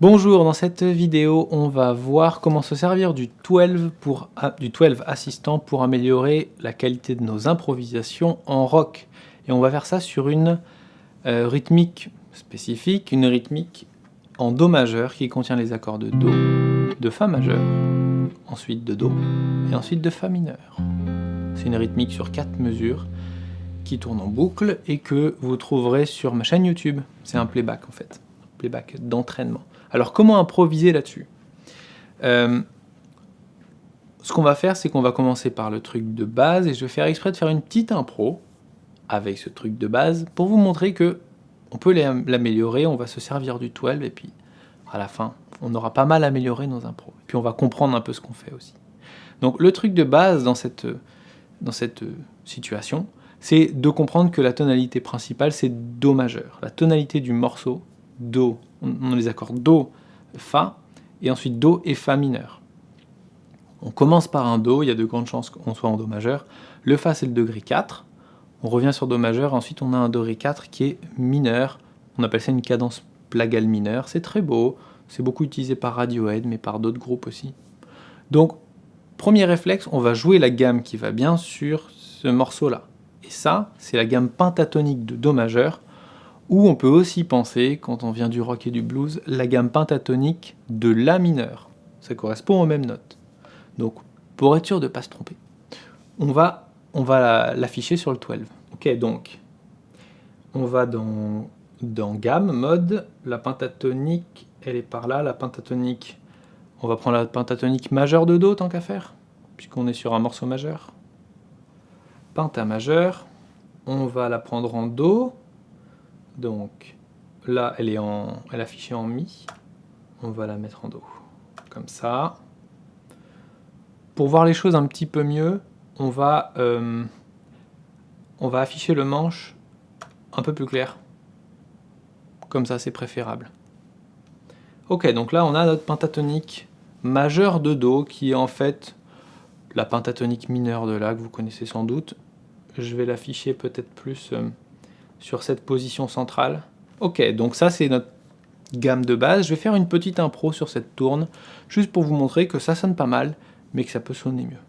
Bonjour, dans cette vidéo, on va voir comment se servir du 12, pour, du 12 assistant pour améliorer la qualité de nos improvisations en rock. Et on va faire ça sur une euh, rythmique spécifique, une rythmique en Do majeur qui contient les accords de Do, de Fa majeur, ensuite de Do et ensuite de Fa mineur. C'est une rythmique sur quatre mesures qui tourne en boucle et que vous trouverez sur ma chaîne YouTube. C'est un playback en fait, playback d'entraînement. Alors comment improviser là-dessus euh, Ce qu'on va faire, c'est qu'on va commencer par le truc de base, et je vais faire exprès de faire une petite impro avec ce truc de base, pour vous montrer que on peut l'améliorer, on va se servir du 12, et puis à la fin, on aura pas mal amélioré nos impros. Et puis on va comprendre un peu ce qu'on fait aussi. Donc le truc de base dans cette, dans cette situation, c'est de comprendre que la tonalité principale, c'est Do majeur. La tonalité du morceau, Do, on a les accords Do, Fa, et ensuite Do et Fa mineur. On commence par un Do, il y a de grandes chances qu'on soit en Do majeur. Le Fa, c'est le degré 4. On revient sur Do majeur, ensuite on a un Do Ré 4 qui est mineur. On appelle ça une cadence plagale mineure. C'est très beau, c'est beaucoup utilisé par Radiohead, mais par d'autres groupes aussi. Donc, premier réflexe, on va jouer la gamme qui va bien sur ce morceau-là. Et ça, c'est la gamme pentatonique de Do majeur, ou on peut aussi penser, quand on vient du rock et du blues, la gamme pentatonique de La mineur. Ça correspond aux mêmes notes. Donc, pour être sûr de ne pas se tromper, on va, l'afficher sur le 12. Ok, donc, on va dans, dans gamme, mode, la pentatonique, elle est par là, la pentatonique, on va prendre la pentatonique majeure de Do, tant qu'à faire, puisqu'on est sur un morceau majeur. Penta majeur, on va la prendre en Do, donc là, elle est, en, elle affichée en Mi. On va la mettre en Do. Comme ça. Pour voir les choses un petit peu mieux, on va, euh, on va afficher le manche un peu plus clair. Comme ça, c'est préférable. Ok, donc là, on a notre pentatonique majeure de Do, qui est en fait la pentatonique mineure de La, que vous connaissez sans doute. Je vais l'afficher peut-être plus... Euh, sur cette position centrale. Ok, donc ça c'est notre gamme de base. Je vais faire une petite impro sur cette tourne, juste pour vous montrer que ça sonne pas mal, mais que ça peut sonner mieux.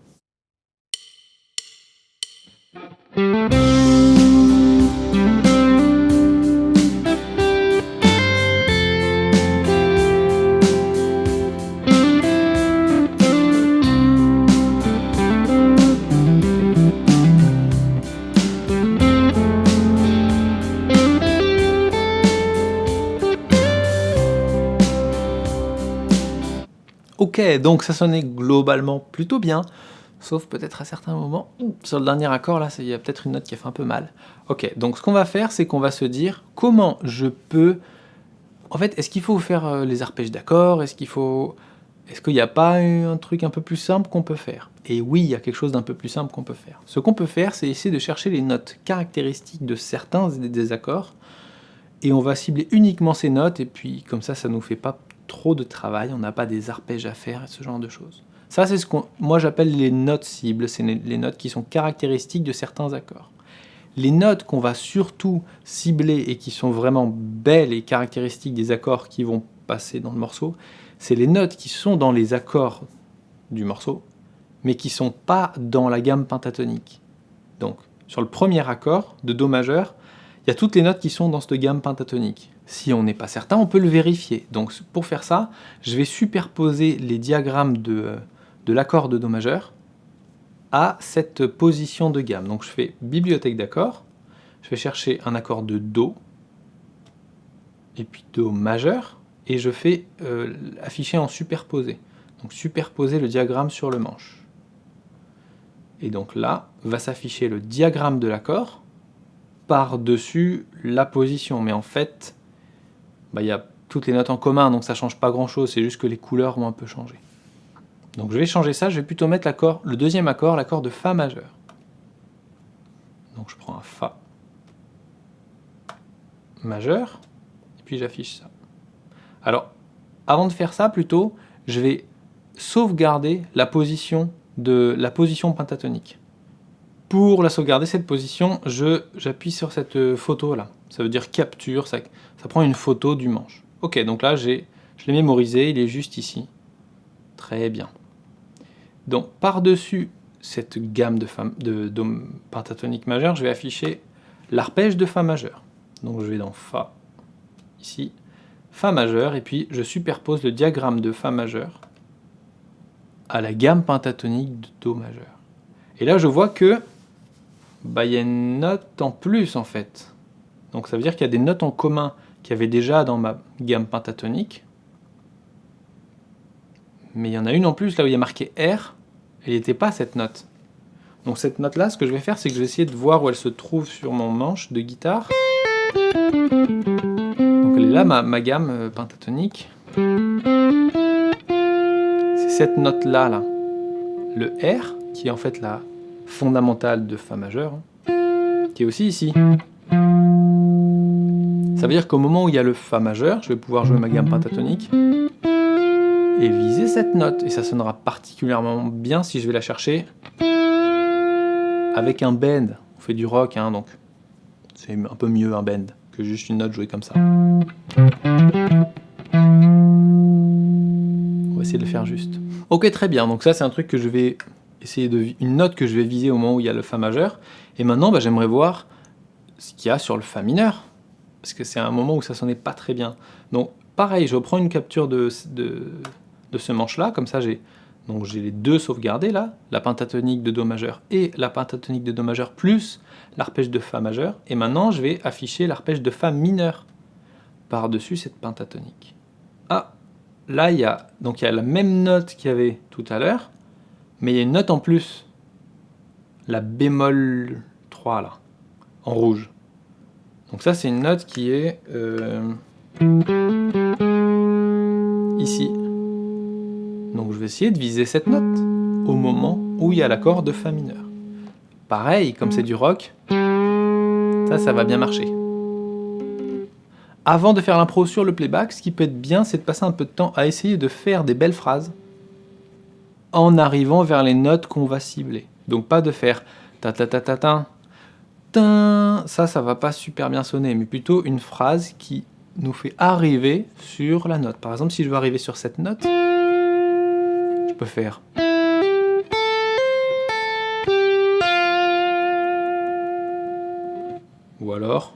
Donc ça sonnait globalement plutôt bien, sauf peut-être à certains moments, sur le dernier accord, là, il y a peut-être une note qui a fait un peu mal. Ok, donc ce qu'on va faire, c'est qu'on va se dire comment je peux... En fait, est-ce qu'il faut faire euh, les arpèges d'accords Est-ce qu'il faut... Est-ce qu'il n'y a pas un truc un peu plus simple qu'on peut faire? Et oui, il y a quelque chose d'un peu plus simple qu'on peut faire. Ce qu'on peut faire, c'est essayer de chercher les notes caractéristiques de certains des accords, et on va cibler uniquement ces notes, et puis comme ça, ça nous fait pas trop de travail, on n'a pas des arpèges à faire, ce genre de choses. Ça, c'est ce que moi j'appelle les notes cibles, c'est les notes qui sont caractéristiques de certains accords. Les notes qu'on va surtout cibler et qui sont vraiment belles et caractéristiques des accords qui vont passer dans le morceau, c'est les notes qui sont dans les accords du morceau, mais qui sont pas dans la gamme pentatonique. Donc, sur le premier accord de Do majeur, il y a toutes les notes qui sont dans cette gamme pentatonique. Si on n'est pas certain, on peut le vérifier. Donc pour faire ça, je vais superposer les diagrammes de, de l'accord de Do majeur à cette position de gamme. Donc je fais bibliothèque d'accords, je vais chercher un accord de Do, et puis Do majeur, et je fais euh, afficher en superposé. Donc superposer le diagramme sur le manche. Et donc là, va s'afficher le diagramme de l'accord par-dessus la position. Mais en fait, bah, il y a toutes les notes en commun, donc ça change pas grand chose, c'est juste que les couleurs vont un peu changer. Donc je vais changer ça, je vais plutôt mettre le deuxième accord, l'accord de Fa majeur. Donc je prends un Fa majeur, et puis j'affiche ça. Alors, avant de faire ça, plutôt, je vais sauvegarder la position, de, la position pentatonique. Pour la sauvegarder, cette position, j'appuie sur cette photo là. Ça veut dire capture, ça, ça prend une photo du manche. Ok, donc là Je l'ai mémorisé, il est juste ici. Très bien. Donc, par-dessus cette gamme de, de Do pentatonique majeur, je vais afficher l'arpège de Fa majeur. Donc, je vais dans Fa, ici, Fa majeur, et puis je superpose le diagramme de Fa majeur à la gamme pentatonique de Do majeur. Et là, je vois que bah, il y a une note en plus, en fait. Donc ça veut dire qu'il y a des notes en commun qu'il y avait déjà dans ma gamme pentatonique. Mais il y en a une en plus, là où il y a marqué R, elle n'était pas cette note. Donc cette note-là, ce que je vais faire, c'est que je vais essayer de voir où elle se trouve sur mon manche de guitare. Donc elle est là, ma, gamme euh, pentatonique. C'est cette note-là, là. Le R, qui est en fait la fondamentale de Fa majeur, hein, qui est aussi ici. Ça veut dire qu'au moment où il y a le Fa majeur, je vais pouvoir jouer ma gamme pentatonique et viser cette note. Et ça sonnera particulièrement bien si je vais la chercher avec un bend. On fait du rock, hein, donc c'est un peu mieux un bend que juste une note jouée comme ça. On va essayer de le faire juste. Ok, très bien. Donc ça, c'est un truc que je vais essayer de... Une note que je vais viser au moment où il y a le Fa majeur. Et maintenant, bah, j'aimerais voir ce qu'il y a sur le Fa mineur parce que c'est un moment où ça sonnait pas très bien. Donc pareil, je reprends une capture de, de, ce manche-là, comme ça j'ai donc j'ai les deux sauvegardés là, la pentatonique de Do majeur et la pentatonique de Do majeur plus l'arpège de Fa majeur, et maintenant je vais afficher l'arpège de Fa mineur par-dessus cette pentatonique. Ah, là il y a donc il y a la même note qu'il y avait tout à l'heure, mais il y a une note en plus, la bémol 3 là, en rouge. Donc ça, c'est une note qui est euh, ici. Donc je vais essayer de viser cette note au moment où il y a l'accord de Fa mineur. Pareil, comme c'est du rock, ça, ça va bien marcher. Avant de faire l'impro sur le playback, ce qui peut être bien, c'est de passer un peu de temps à essayer de faire des belles phrases en arrivant vers les notes qu'on va cibler. Donc pas de faire ta ta ta ta ta ça, ça va pas super bien sonner, mais plutôt une phrase qui nous fait arriver sur la note. Par exemple, si je veux arriver sur cette note, je peux faire... Ou alors...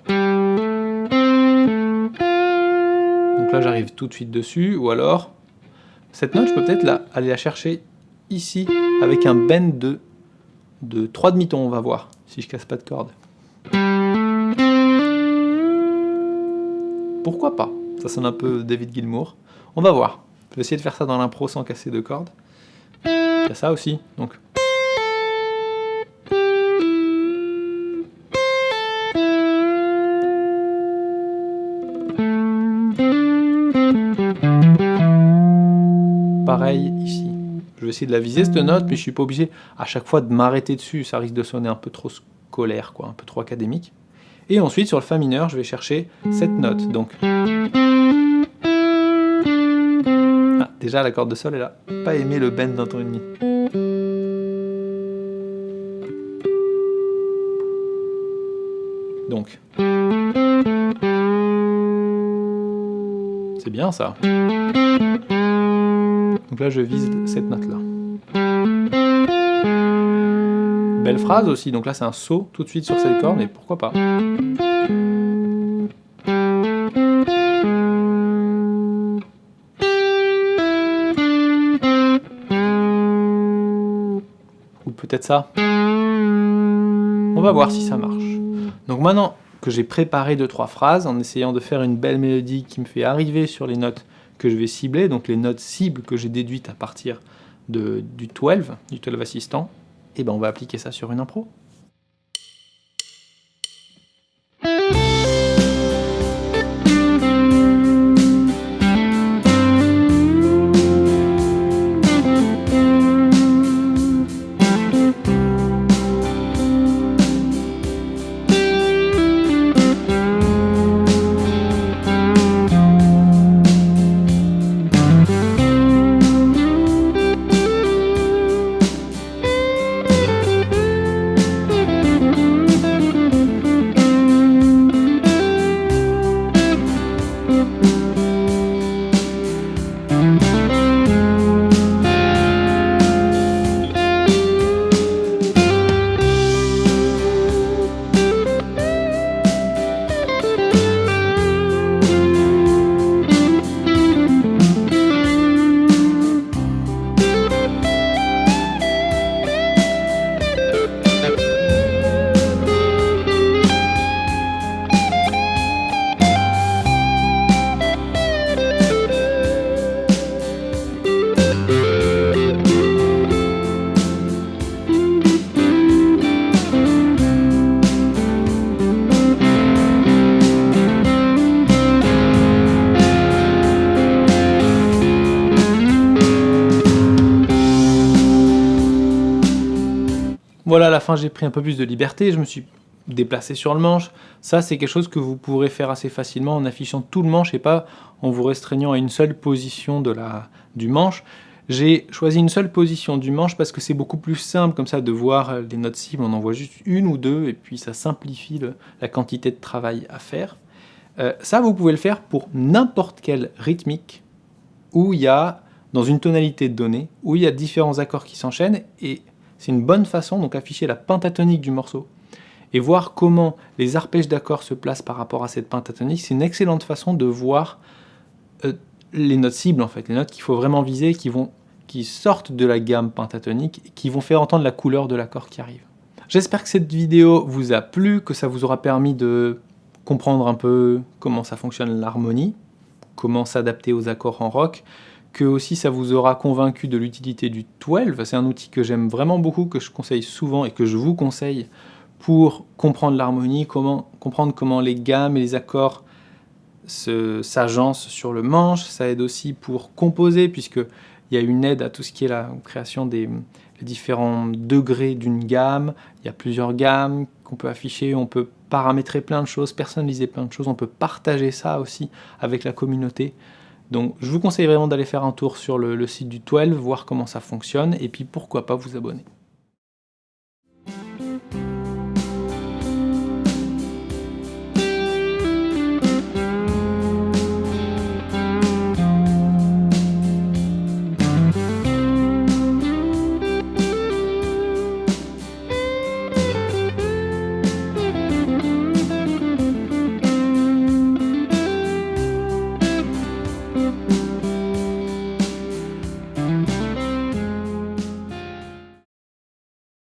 Donc là, j'arrive tout de suite dessus, ou alors... Cette note, je peux peut-être aller la chercher ici, avec un bend de, de 3 demi-tons, on va voir, si je casse pas de corde. Pourquoi pas? Ça sonne un peu David Gilmour. On va voir. Je vais essayer de faire ça dans l'impro sans casser de cordes. Il y a ça aussi, donc. Essayer de la viser cette note, mais je suis pas obligé à chaque fois de m'arrêter dessus, ça risque de sonner un peu trop scolaire, quoi, un peu trop académique. Et ensuite, sur le Fa mineur, je vais chercher cette note. Donc, ah, déjà la corde de sol, elle a pas aimé le bend d'un ton et demi. Donc, c'est bien ça. Donc là, je vise cette note-là. Belle phrase aussi, donc là c'est un saut tout de suite sur cette corde, mais pourquoi pas Ou peut-être ça. On va voir si ça marche. Donc maintenant que j'ai préparé deux trois phrases, en essayant de faire une belle mélodie qui me fait arriver sur les notes que je vais cibler, donc les notes cibles que j'ai déduites à partir de, du 12, du 12 assistant, et ben on va appliquer ça sur une impro. Voilà, à la fin j'ai pris un peu plus de liberté, je me suis déplacé sur le manche. Ça c'est quelque chose que vous pourrez faire assez facilement en affichant tout le manche et pas en vous restreignant à une seule position de la, du manche. J'ai choisi une seule position du manche parce que c'est beaucoup plus simple comme ça de voir les notes cibles, on en voit juste une ou deux et puis ça simplifie la quantité de travail à faire. Euh, ça vous pouvez le faire pour n'importe quelle rythmique où il y a, dans une tonalité donnée, où il y a différents accords qui s'enchaînent et c'est une bonne façon, donc afficher la pentatonique du morceau et voir comment les arpèges d'accords se placent par rapport à cette pentatonique, c'est une excellente façon de voir euh, les notes cibles en fait, les notes qu'il faut vraiment viser, qui, vont, qui sortent de la gamme pentatonique, qui vont faire entendre la couleur de l'accord qui arrive. J'espère que cette vidéo vous a plu, que ça vous aura permis de comprendre un peu comment ça fonctionne l'harmonie, comment s'adapter aux accords en rock, que aussi ça vous aura convaincu de l'utilité du 12. C'est un outil que j'aime vraiment beaucoup, que je conseille souvent et que je vous conseille pour comprendre l'harmonie, comprendre comment les gammes et les accords s'agencent sur le manche. Ça aide aussi pour composer, puisqu'il y a une aide à tout ce qui est la création des différents degrés d'une gamme. Il y a plusieurs gammes qu'on peut afficher, on peut paramétrer plein de choses, personnaliser plein de choses, on peut partager ça aussi avec la communauté. Donc je vous conseille vraiment d'aller faire un tour sur le, site du 12, voir comment ça fonctionne, et puis pourquoi pas vous abonner.